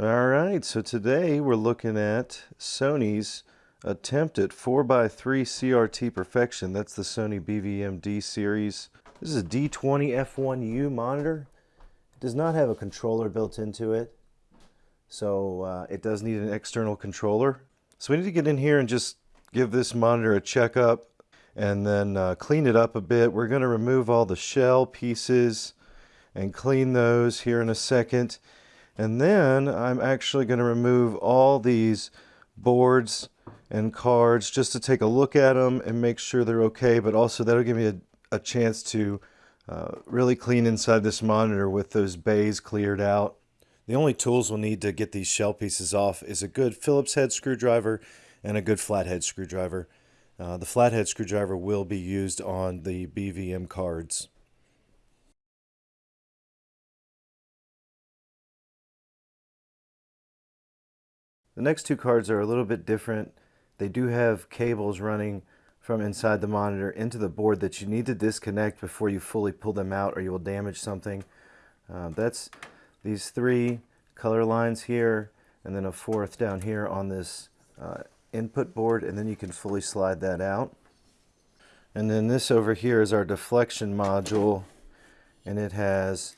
All right, so today we're looking at Sony's attempt at 4x3 CRT perfection. That's the Sony BVM-D series. This is a D20 F1U monitor. It does not have a controller built into it, so uh, it does need an external controller. So we need to get in here and just give this monitor a checkup and then uh, clean it up a bit. We're going to remove all the shell pieces and clean those here in a second. And then I'm actually going to remove all these boards and cards just to take a look at them and make sure they're okay, but also that'll give me a, a chance to uh, really clean inside this monitor with those bays cleared out. The only tools we'll need to get these shell pieces off is a good Phillips head screwdriver and a good flathead screwdriver. Uh, the flathead screwdriver will be used on the BVM cards. The next two cards are a little bit different. They do have cables running from inside the monitor into the board that you need to disconnect before you fully pull them out or you will damage something. Uh, that's these three color lines here and then a fourth down here on this uh, input board and then you can fully slide that out. And then this over here is our deflection module and it has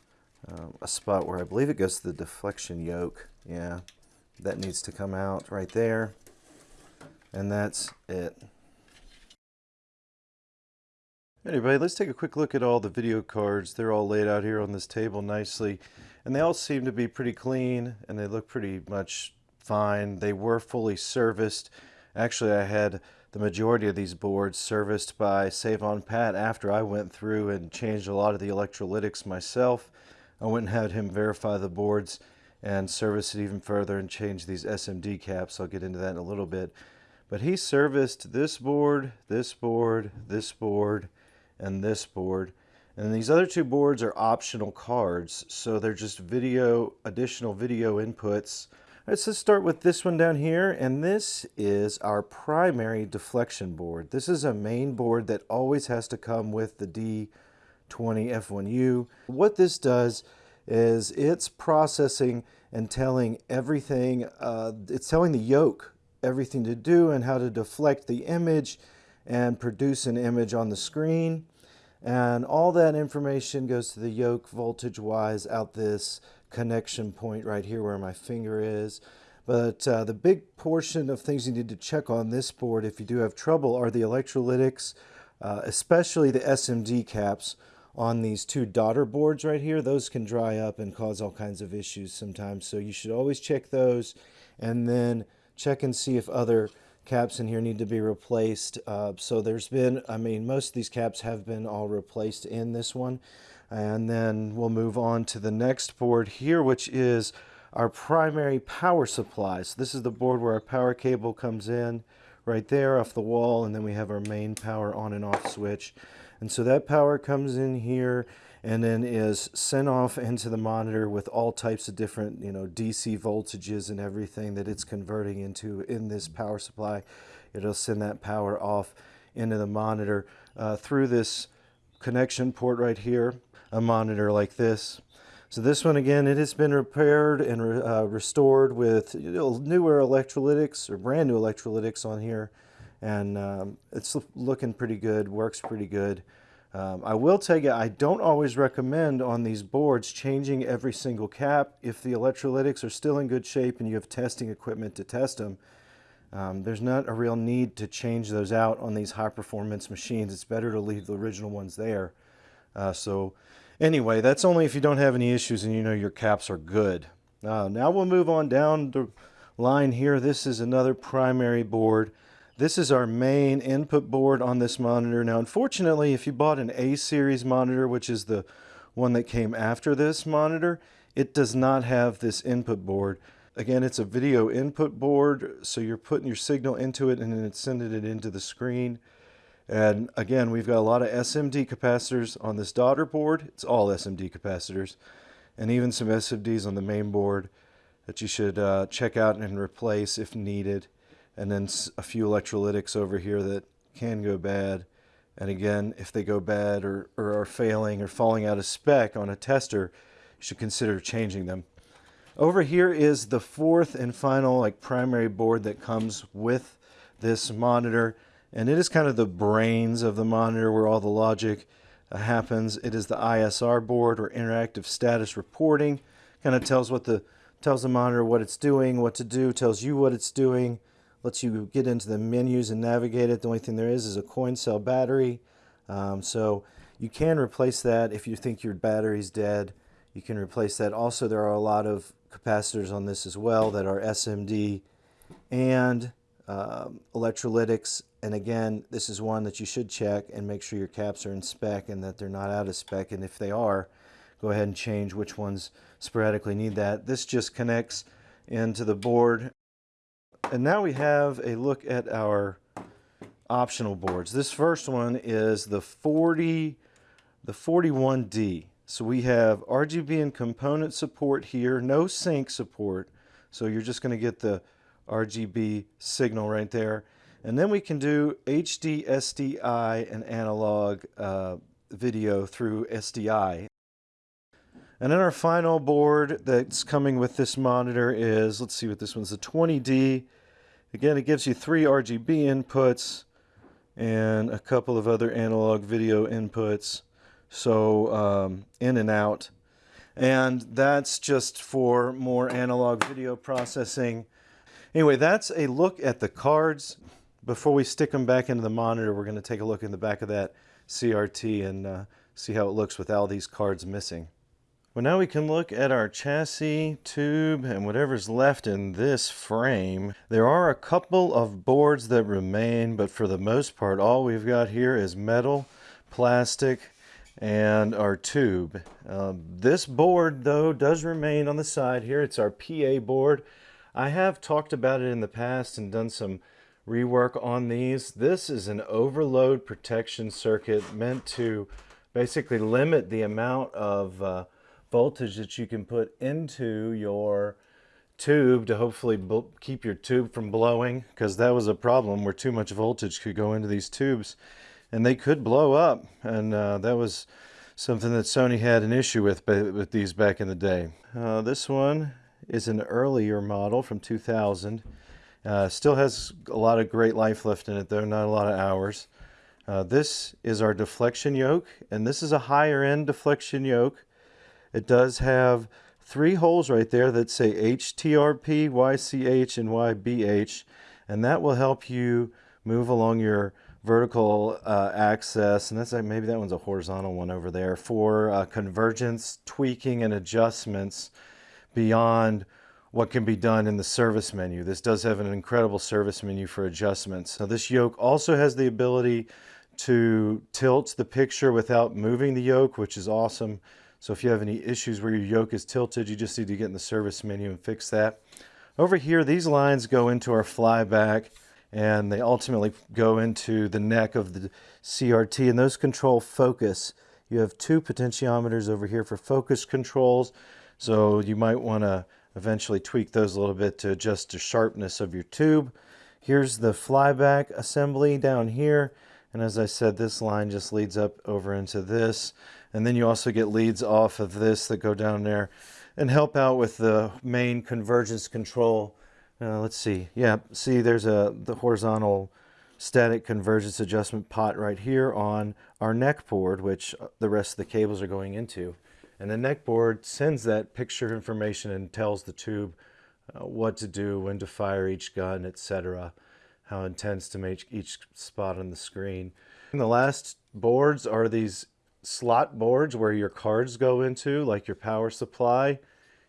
um, a spot where I believe it goes to the deflection yoke. Yeah, that needs to come out right there. And that's it. Anyway let's take a quick look at all the video cards. They're all laid out here on this table nicely. And they all seem to be pretty clean and they look pretty much fine. They were fully serviced. Actually I had the majority of these boards serviced by Save on Pat after I went through and changed a lot of the electrolytics myself. I went and had him verify the boards and service it even further and change these SMD caps. I'll get into that in a little bit. But he serviced this board, this board, this board, and this board. And these other two boards are optional cards, so they're just video, additional video inputs. so Let's start with this one down here, and this is our primary deflection board. This is a main board that always has to come with the D20F1U. What this does is it's processing and telling everything, uh, it's telling the yoke everything to do and how to deflect the image and produce an image on the screen. And all that information goes to the yoke voltage wise out this connection point right here where my finger is. But uh, the big portion of things you need to check on this board if you do have trouble are the electrolytics, uh, especially the SMD caps on these two daughter boards right here, those can dry up and cause all kinds of issues sometimes. So you should always check those and then check and see if other caps in here need to be replaced. Uh, so there's been, I mean, most of these caps have been all replaced in this one. And then we'll move on to the next board here, which is our primary power supply. So this is the board where our power cable comes in right there off the wall, and then we have our main power on and off switch. And so that power comes in here and then is sent off into the monitor with all types of different, you know, DC voltages and everything that it's converting into in this power supply. It'll send that power off into the monitor uh, through this connection port right here, a monitor like this. So this one again, it has been repaired and re uh, restored with you know, newer electrolytics or brand new electrolytics on here and um, it's looking pretty good, works pretty good. Um, I will tell you, I don't always recommend on these boards changing every single cap if the electrolytics are still in good shape and you have testing equipment to test them. Um, there's not a real need to change those out on these high performance machines. It's better to leave the original ones there. Uh, so anyway, that's only if you don't have any issues and you know your caps are good. Uh, now we'll move on down the line here. This is another primary board. This is our main input board on this monitor. Now, unfortunately, if you bought an A-series monitor, which is the one that came after this monitor, it does not have this input board. Again, it's a video input board, so you're putting your signal into it and then it's sending it into the screen. And again, we've got a lot of SMD capacitors on this daughter board. It's all SMD capacitors and even some SMDs on the main board that you should uh, check out and replace if needed and then a few electrolytics over here that can go bad. And again, if they go bad or, or are failing or falling out of spec on a tester, you should consider changing them. Over here is the fourth and final like primary board that comes with this monitor and it is kind of the brains of the monitor where all the logic uh, happens. It is the ISR board or interactive status reporting. Kind of tells what the tells the monitor what it's doing, what to do, tells you what it's doing, lets you get into the menus and navigate it. The only thing there is is a coin cell battery. Um, so you can replace that if you think your battery's dead. You can replace that. Also, there are a lot of capacitors on this as well that are SMD and um, electrolytics. And again, this is one that you should check and make sure your caps are in spec and that they're not out of spec. And if they are, go ahead and change which ones sporadically need that. This just connects into the board. And now we have a look at our optional boards. This first one is the 40, the 41D. So we have RGB and component support here, no sync support. So you're just going to get the RGB signal right there. And then we can do HD, SDI, and analog uh, video through SDI. And then our final board that's coming with this monitor is, let's see what this one's, the 20D. Again, it gives you three RGB inputs and a couple of other analog video inputs so um, in and out. And that's just for more analog video processing. Anyway, that's a look at the cards. Before we stick them back into the monitor, we're going to take a look in the back of that CRT and uh, see how it looks with all these cards missing. Well, now we can look at our chassis, tube, and whatever's left in this frame. There are a couple of boards that remain, but for the most part, all we've got here is metal, plastic, and our tube. Um, this board though does remain on the side here. It's our PA board. I have talked about it in the past and done some rework on these. This is an overload protection circuit meant to basically limit the amount of uh, voltage that you can put into your tube to hopefully keep your tube from blowing because that was a problem where too much voltage could go into these tubes and they could blow up. And uh, that was something that Sony had an issue with with these back in the day. Uh, this one is an earlier model from 2000. Uh, still has a lot of great life left in it though, not a lot of hours. Uh, this is our deflection yoke, and this is a higher end deflection yoke. It does have three holes right there that say HTRP, YCH, and YBH, and that will help you move along your vertical uh, access, and that's like maybe that one's a horizontal one over there, for uh, convergence, tweaking, and adjustments beyond what can be done in the service menu. This does have an incredible service menu for adjustments. Now this yoke also has the ability to tilt the picture without moving the yoke, which is awesome. So if you have any issues where your yoke is tilted, you just need to get in the service menu and fix that. Over here, these lines go into our flyback and they ultimately go into the neck of the CRT and those control focus. You have two potentiometers over here for focus controls so you might want to eventually tweak those a little bit to adjust the sharpness of your tube. Here's the flyback assembly down here and as I said this line just leads up over into this and then you also get leads off of this that go down there and help out with the main convergence control uh, let's see. Yeah, see there's a the horizontal static convergence adjustment pot right here on our neck board, which uh, the rest of the cables are going into. And the neck board sends that picture information and tells the tube uh, what to do, when to fire each gun, etc., how intense to make each spot on the screen. And the last boards are these slot boards where your cards go into, like your power supply You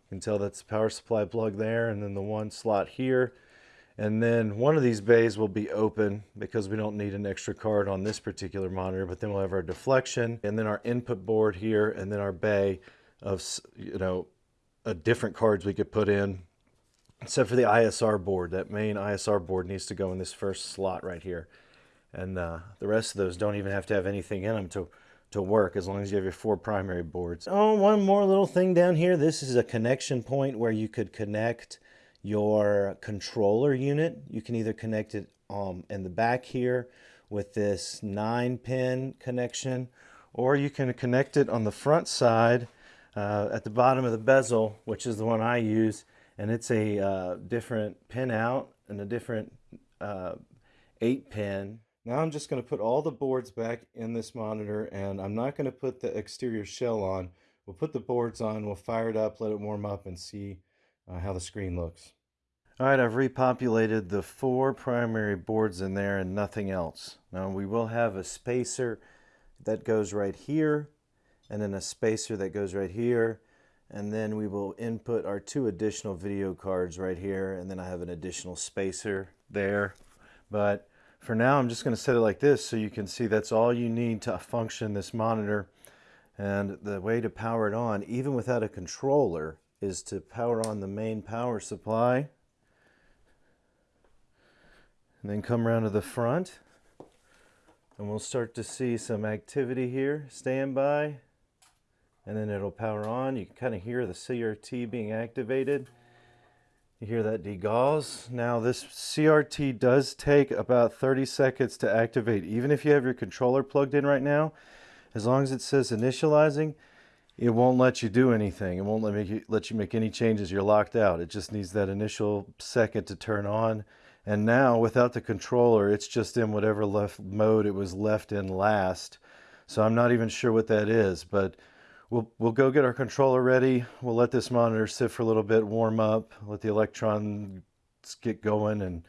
can tell that's the power supply plug there and then the one slot here. And then one of these bays will be open because we don't need an extra card on this particular monitor, but then we'll have our deflection and then our input board here and then our bay of, you know, a different cards we could put in except for the ISR board. That main ISR board needs to go in this first slot right here. And uh, the rest of those don't even have to have anything in them to to work as long as you have your four primary boards. Oh, one more little thing down here. This is a connection point where you could connect your controller unit. You can either connect it um, in the back here with this nine pin connection, or you can connect it on the front side uh, at the bottom of the bezel, which is the one I use, and it's a uh, different pin out and a different uh, 8 pin. Now I'm just going to put all the boards back in this monitor and I'm not going to put the exterior shell on. We'll put the boards on, we'll fire it up, let it warm up and see uh, how the screen looks. All right, I've repopulated the four primary boards in there and nothing else. Now we will have a spacer that goes right here and then a spacer that goes right here and then we will input our two additional video cards right here and then I have an additional spacer there but for now I'm just going to set it like this so you can see that's all you need to function this monitor. And the way to power it on even without a controller is to power on the main power supply. And then come around to the front. And we'll start to see some activity here. Standby and then it'll power on. You can kind of hear the CRT being activated. You hear that degauss. Now this CRT does take about 30 seconds to activate. Even if you have your controller plugged in right now, as long as it says initializing, it won't let you do anything. It won't let, you, let you make any changes. You're locked out. It just needs that initial second to turn on. And now without the controller, it's just in whatever left mode it was left in last. So I'm not even sure what that is, but We'll, we'll go get our controller ready. We'll let this monitor sit for a little bit, warm up, let the electrons get going and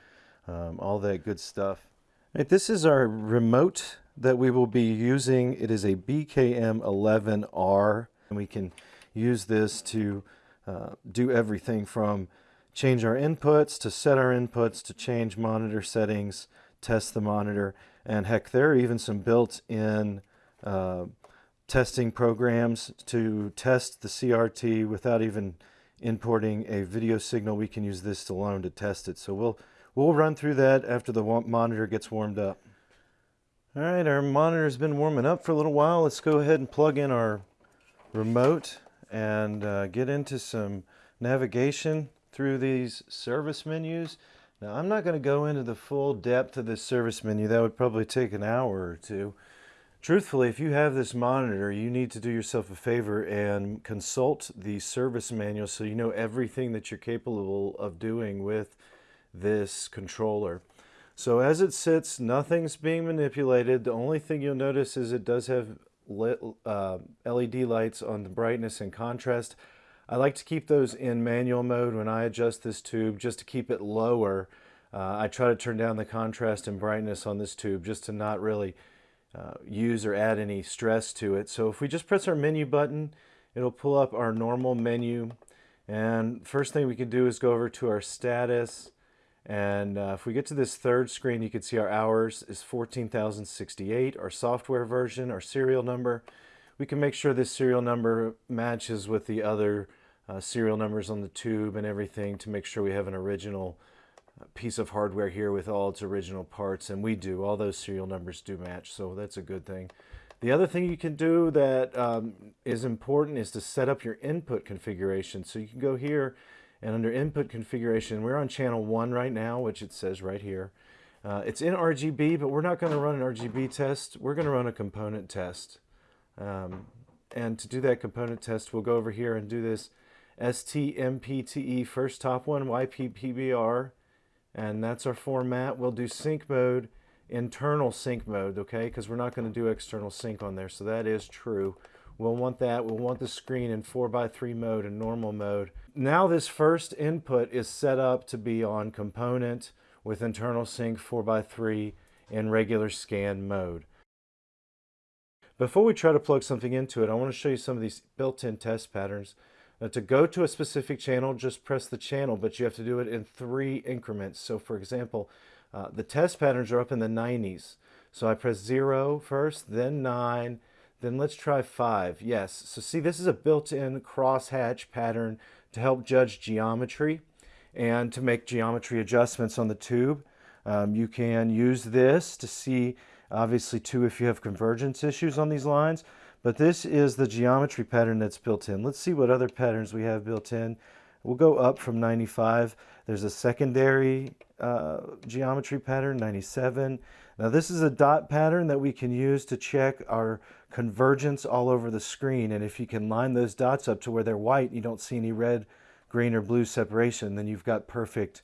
um, all that good stuff. Right, this is our remote that we will be using. It is a BKM11R and we can use this to uh, do everything from change our inputs to set our inputs to change monitor settings, test the monitor, and heck, there are even some built-in uh, testing programs to test the CRT without even importing a video signal. We can use this alone to test it. So we'll, we'll run through that after the monitor gets warmed up. All right, our monitor's been warming up for a little while. Let's go ahead and plug in our remote and uh, get into some navigation through these service menus. Now, I'm not going to go into the full depth of this service menu. That would probably take an hour or two. Truthfully, if you have this monitor, you need to do yourself a favor and consult the service manual so you know everything that you're capable of doing with this controller. So as it sits, nothing's being manipulated. The only thing you'll notice is it does have lit, uh, LED lights on the brightness and contrast. I like to keep those in manual mode when I adjust this tube just to keep it lower. Uh, I try to turn down the contrast and brightness on this tube just to not really uh, use or add any stress to it. So if we just press our menu button, it'll pull up our normal menu. And first thing we can do is go over to our status. And uh, if we get to this third screen, you can see our hours is 14,068, our software version, our serial number. We can make sure this serial number matches with the other uh, serial numbers on the tube and everything to make sure we have an original piece of hardware here with all its original parts, and we do. All those serial numbers do match, so that's a good thing. The other thing you can do that um, is important is to set up your input configuration. So you can go here and under input configuration, we're on channel 1 right now, which it says right here. Uh, it's in RGB, but we're not going to run an RGB test. We're going to run a component test. Um, and to do that component test, we'll go over here and do this SMPTE first top one, YPbPr, and that's our format. We'll do sync mode, internal sync mode, okay, because we're not going to do external sync on there, so that is true. We'll want that. We'll want the screen in 4x3 mode and normal mode. Now this first input is set up to be on component with internal sync 4x3 in regular scan mode. Before we try to plug something into it, I want to show you some of these built-in test patterns. Now to go to a specific channel, just press the channel, but you have to do it in three increments. So for example, uh, the test patterns are up in the 90s. So I press zero first, then nine, then let's try five. Yes, so see this is a built-in crosshatch pattern to help judge geometry and to make geometry adjustments on the tube. Um, you can use this to see, obviously too, if you have convergence issues on these lines. But this is the geometry pattern that's built in. Let's see what other patterns we have built in. We'll go up from 95. There's a secondary uh, geometry pattern, 97. Now this is a dot pattern that we can use to check our convergence all over the screen. And if you can line those dots up to where they're white, you don't see any red, green, or blue separation, then you've got perfect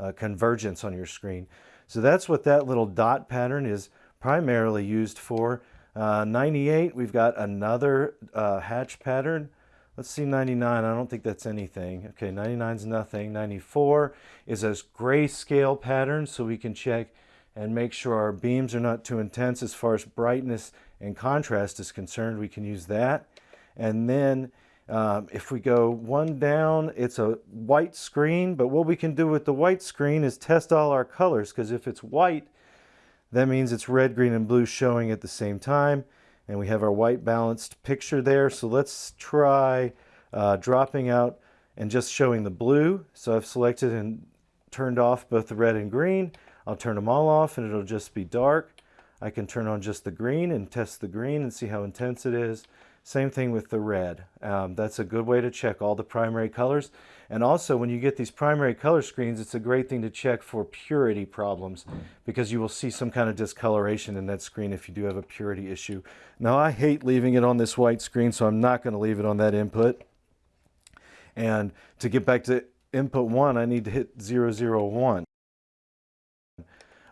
uh, convergence on your screen. So that's what that little dot pattern is primarily used for. Uh, 98, we've got another uh, hatch pattern. Let's see 99, I don't think that's anything. Okay, 99 is nothing. 94 is a grayscale pattern, so we can check and make sure our beams are not too intense as far as brightness and contrast is concerned. We can use that. And then um, if we go one down, it's a white screen, but what we can do with the white screen is test all our colors, because if it's white, that means it's red, green, and blue showing at the same time. And we have our white balanced picture there. So let's try uh, dropping out and just showing the blue. So I've selected and turned off both the red and green. I'll turn them all off and it'll just be dark. I can turn on just the green and test the green and see how intense it is. Same thing with the red. Um, that's a good way to check all the primary colors. And also when you get these primary color screens, it's a great thing to check for purity problems because you will see some kind of discoloration in that screen if you do have a purity issue. Now I hate leaving it on this white screen, so I'm not gonna leave it on that input. And to get back to input one, I need to hit 001.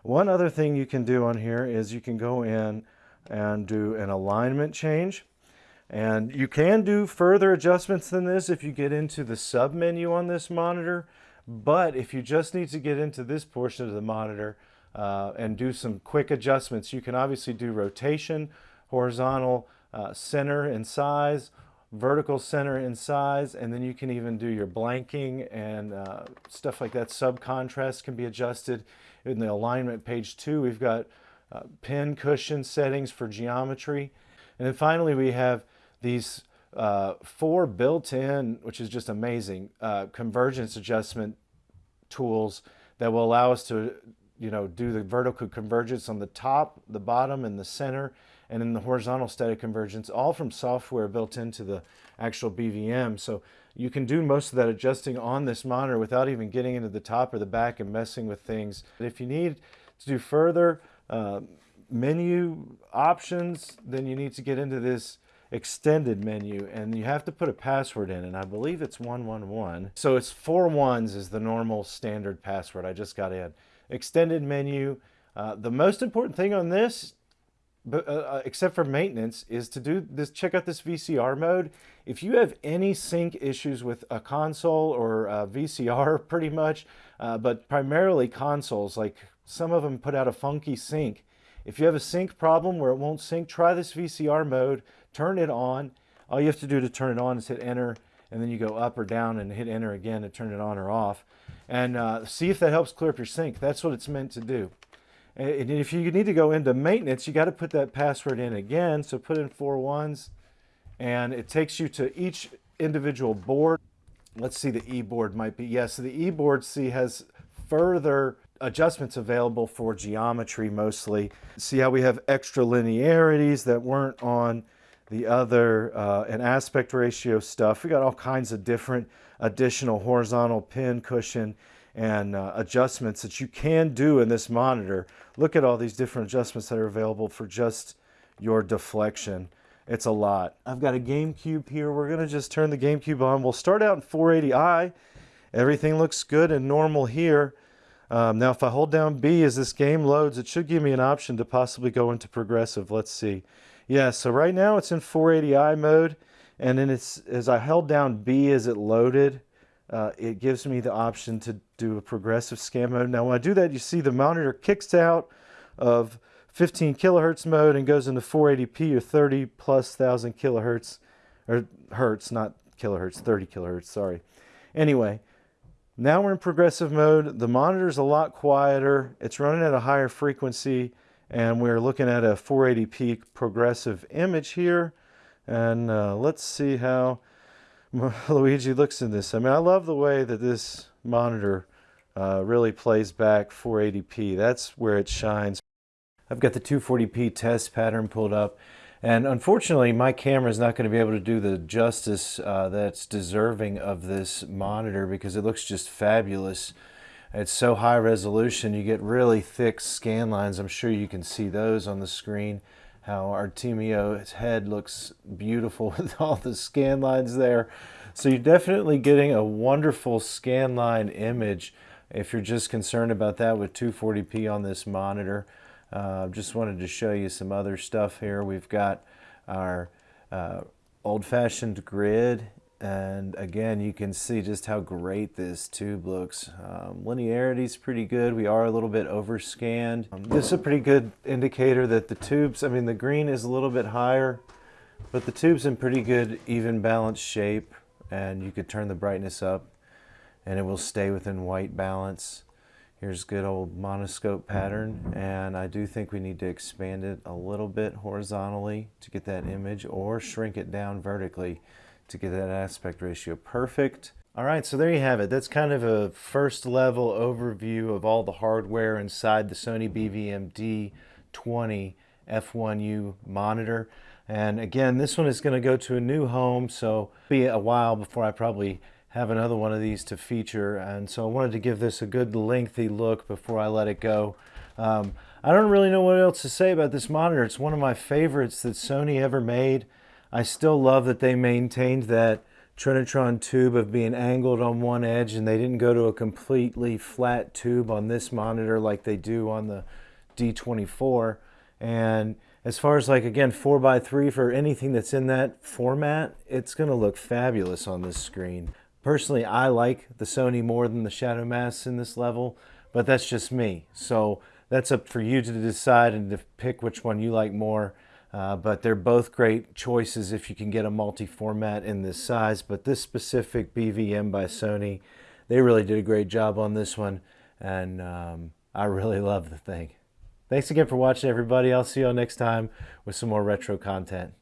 One other thing you can do on here is you can go in and do an alignment change. And you can do further adjustments than this if you get into the sub menu on this monitor. But if you just need to get into this portion of the monitor uh, and do some quick adjustments, you can obviously do rotation, horizontal uh, center and size, vertical center and size, and then you can even do your blanking and uh, stuff like that. Sub contrast can be adjusted. In the alignment page two, we've got uh, pin cushion settings for geometry. And then finally, we have these uh, four built-in, which is just amazing, uh, convergence adjustment tools that will allow us to, you know, do the vertical convergence on the top, the bottom, and the center, and then the horizontal static convergence, all from software built into the actual BVM. So you can do most of that adjusting on this monitor without even getting into the top or the back and messing with things. If you need to do further uh, menu options, then you need to get into this extended menu and you have to put a password in and I believe it's 111. So it's four ones is the normal standard password I just got in. Extended menu. Uh, the most important thing on this, but, uh, uh except for maintenance, is to do this. Check out this VCR mode. If you have any sync issues with a console or a VCR pretty much, uh, but primarily consoles, like some of them put out a funky sync. If you have a sync problem where it won't sync, try this VCR mode turn it on. All you have to do to turn it on is hit enter and then you go up or down and hit enter again to turn it on or off. And uh, see if that helps clear up your sync. That's what it's meant to do. And if you need to go into maintenance, you got to put that password in again. So put in four ones and it takes you to each individual board. Let's see, the E-board might be, yes, yeah, so the E-board, see, has further adjustments available for geometry mostly. See how we have extra linearities that weren't on the other uh, and aspect ratio stuff. We got all kinds of different additional horizontal pin cushion and uh, adjustments that you can do in this monitor. Look at all these different adjustments that are available for just your deflection. It's a lot. I've got a GameCube here. We're going to just turn the GameCube on. We'll start out in 480i. Everything looks good and normal here. Um, now, if I hold down B as this game loads, it should give me an option to possibly go into progressive. Let's see. Yeah, so right now it's in 480i mode, and then it's as I held down B as it loaded, uh, it gives me the option to do a progressive scan mode. Now when I do that, you see the monitor kicks out of 15 kilohertz mode and goes into 480p or 30 plus thousand kilohertz, or hertz, not kilohertz, 30 kilohertz, sorry. Anyway, now we're in progressive mode. The monitor's a lot quieter. It's running at a higher frequency and we're looking at a 480p progressive image here and uh, let's see how Luigi looks in this. I mean I love the way that this monitor uh, really plays back 480p. That's where it shines. I've got the 240p test pattern pulled up And unfortunately, my camera is not going to be able to do the justice uh, that's deserving of this monitor because it looks just fabulous. It's so high resolution, you get really thick scan lines. I'm sure you can see those on the screen. How Artemio's head looks beautiful with all the scan lines there. So you're definitely getting a wonderful scan line image if you're just concerned about that with 240p on this monitor. Uh, just wanted to show you some other stuff here. We've got our uh, old-fashioned grid and again you can see just how great this tube looks. Um, linearity is pretty good. We are a little bit overscanned. Um, this is a pretty good indicator that the tubes, I mean the green is a little bit higher but the tube's in pretty good even balanced shape and you could turn the brightness up and it will stay within white balance. Here's good old monoscope pattern and I do think we need to expand it a little bit horizontally to get that image or shrink it down vertically to get that aspect ratio perfect. All right, so there you have it. That's kind of a first level overview of all the hardware inside the Sony BVM D20 F1U monitor. And again, this one is going to go to a new home, so be a while before I probably have another one of these to feature and so I wanted to give this a good lengthy look before I let it go. Um, I don't really know what else to say about this monitor. It's one of my favorites that Sony ever made. I still love that they maintained that Trinitron tube of being angled on one edge and they didn't go to a completely flat tube on this monitor like they do on the D24 and as far as like again 4x3 for anything that's in that format it's gonna look fabulous on this screen Personally, I like the Sony more than the Shadow Mask in this level, but that's just me. So that's up for you to decide and to pick which one you like more. Uh, but they're both great choices if you can get a multi-format in this size. But this specific BVM by Sony, they really did a great job on this one. And um, I really love the thing. Thanks again for watching, everybody. I'll see you all next time with some more retro content.